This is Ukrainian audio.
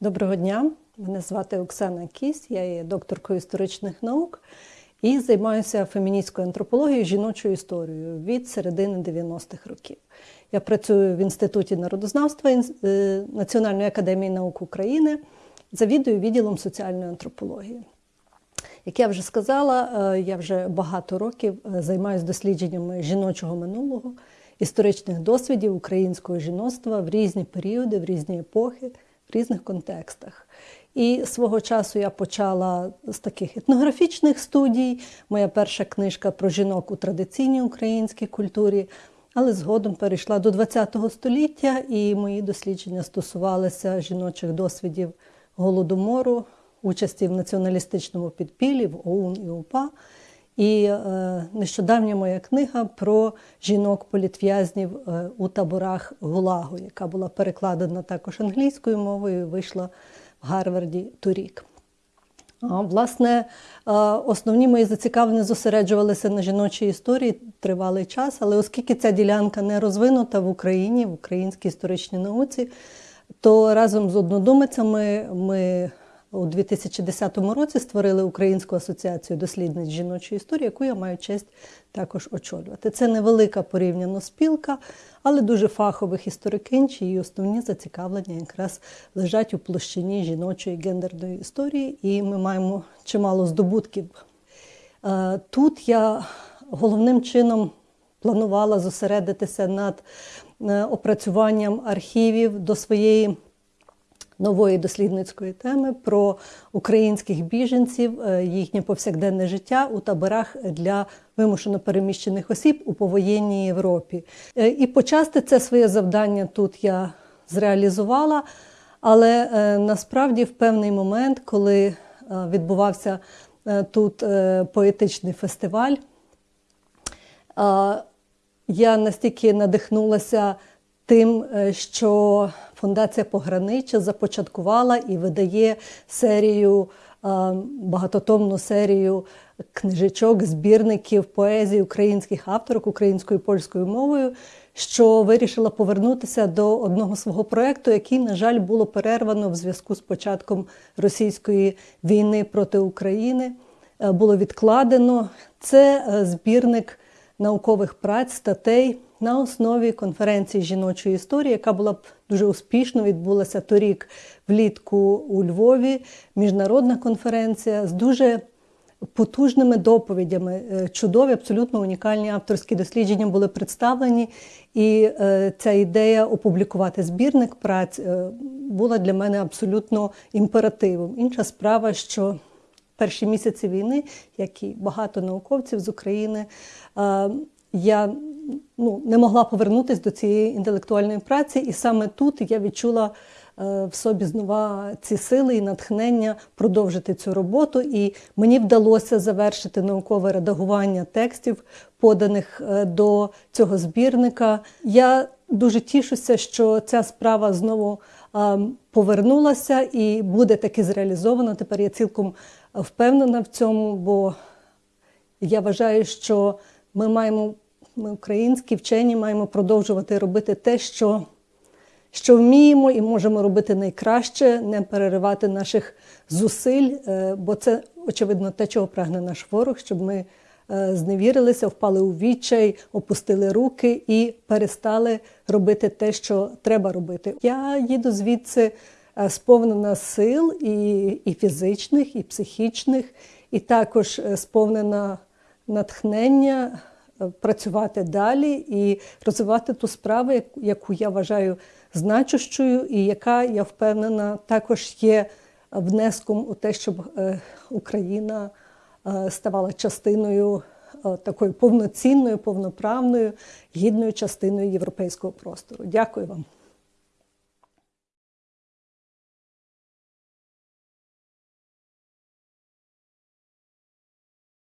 Доброго дня, мене звати Оксана Кісь, я є докторкою історичних наук і займаюся феміністською антропологією, жіночою історією від середини 90-х років. Я працюю в Інституті народознавства е, Національної академії наук України, завідую відділом соціальної антропології. Як я вже сказала, е, я вже багато років е, займаюся дослідженнями жіночого минулого, історичних досвідів українського жіноцтва в різні періоди, в різні епохи в різних контекстах. І свого часу я почала з таких етнографічних студій. Моя перша книжка про жінок у традиційній українській культурі, але згодом перейшла до ХХ століття, і мої дослідження стосувалися жіночих досвідів голодомору, участі в націоналістичному підпіллі в ОУН і УПА. І е, нещодавня моя книга про жінок-політв'язнів е, у таборах Гулагу, яка була перекладена також англійською мовою, вийшла в Гарварді торік. Власне, е, основні мої зацікавлення зосереджувалися на жіночій історії тривалий час, але оскільки ця ділянка не розвинута в Україні, в українській історичній науці, то разом з однодумицями ми у 2010 році створили Українську асоціацію дослідниць жіночої історії, яку я маю честь також очолювати. Це невелика порівняно спілка, але дуже фахових історикинь, чиї основні зацікавлення якраз лежать у площині жіночої гендерної історії, і ми маємо чимало здобутків. Е, тут я головним чином планувала зосередитися над е, опрацюванням архівів до своєї нової дослідницької теми про українських біженців, е, їхнє повсякденне життя у таборах для вимушено переміщених осіб у повоєнній Європі. Е, і почасти це своє завдання тут я зреалізувала, але е, насправді в певний момент, коли відбувався тут поетичний фестиваль, я настільки надихнулася тим, що Фундація Погранича започаткувала і видає серію, багатотомну серію книжечок, збірників поезії українських авторок українською і польською мовою, що вирішила повернутися до одного свого проєкту, який, на жаль, було перервано в зв'язку з початком російської війни проти України. Е, було відкладено. Це е, збірник наукових праць, статей на основі конференції жіночої історії, яка була б дуже успішно відбулася торік влітку у Львові. Міжнародна конференція з дуже потужними доповідями. Е, чудові, абсолютно унікальні авторські дослідження були представлені. І е, ця ідея опублікувати збірник праць е, була для мене абсолютно імперативом. Інша справа, що перші місяці війни, як і багато науковців з України, я ну, не могла повернутися до цієї інтелектуальної праці, і саме тут я відчула е, в собі знову ці сили і натхнення продовжити цю роботу. І мені вдалося завершити наукове редагування текстів, поданих е, до цього збірника. Я дуже тішуся, що ця справа знову е, повернулася і буде таки зреалізована. Тепер я цілком впевнена в цьому, бо я вважаю, що ми маємо ми, українські вчені, маємо продовжувати робити те, що що вміємо і можемо робити найкраще, не переривати наших зусиль, е, бо це, очевидно, те, чого прагне наш ворог, щоб ми е, зневірилися, впали у відчай, опустили руки і перестали робити те, що треба робити. Я їду звідси е, сповнена сил і, і фізичних, і психічних, і також сповнена натхнення працювати далі і розвивати ту справу, яку я вважаю значущою, і яка я впевнена також є внеском у те, щоб е, Україна е, ставала частиною е, такою повноцінною, повноправною, гідною частиною європейського простору. Дякую вам.